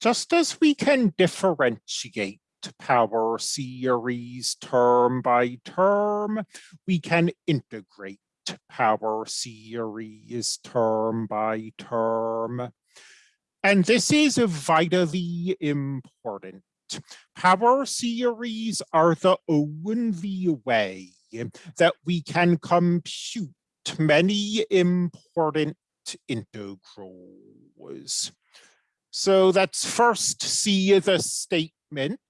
Just as we can differentiate power series term by term, we can integrate power series term by term. And this is vitally important. Power series are the only way that we can compute many important integrals. So let's first see the statement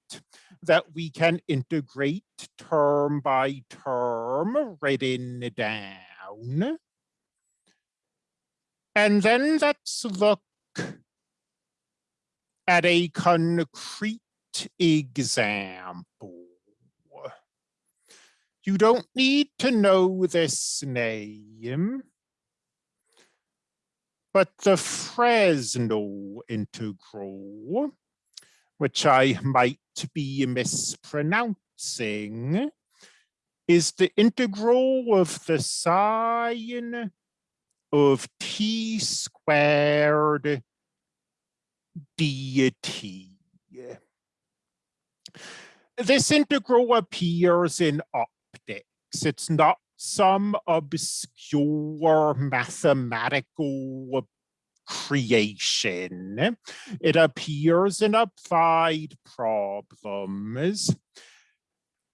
that we can integrate term by term written down. And then let's look at a concrete example. You don't need to know this name, but the Fresnel integral, which I might be mispronouncing, is the integral of the sine of t squared dt. This integral appears in optics. It's not some obscure mathematical creation. It appears in applied problems.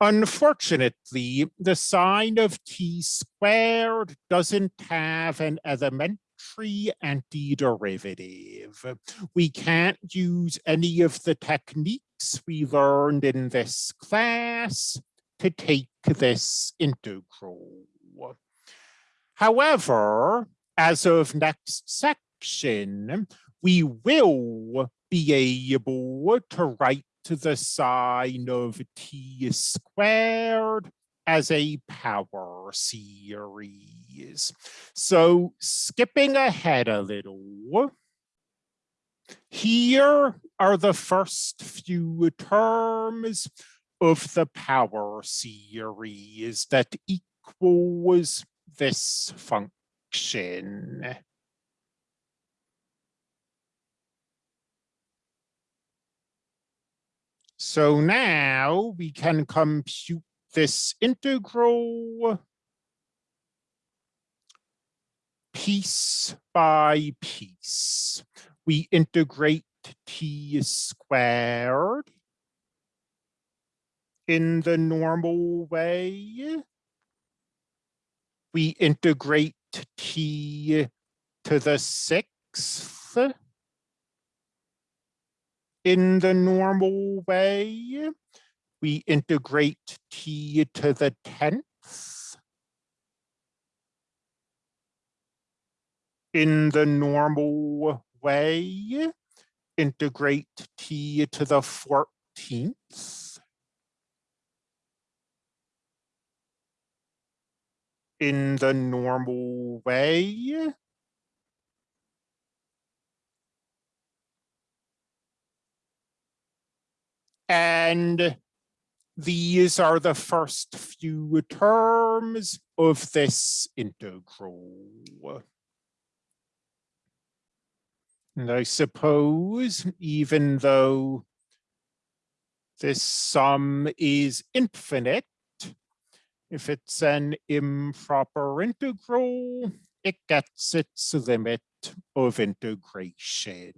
Unfortunately, the sine of t squared doesn't have an elementary antiderivative. We can't use any of the techniques we learned in this class to take this integral. However, as of next section, we will be able to write the sine of t squared as a power series. So skipping ahead a little, here are the first few terms of the power series that equals this function. So now we can compute this integral piece by piece. We integrate t squared in the normal way. We integrate t to the sixth in the normal way. We integrate t to the 10th in the normal way. Integrate t to the 14th in the normal way. And these are the first few terms of this integral. And I suppose even though this sum is infinite, if it's an improper integral, it gets its limit of integration.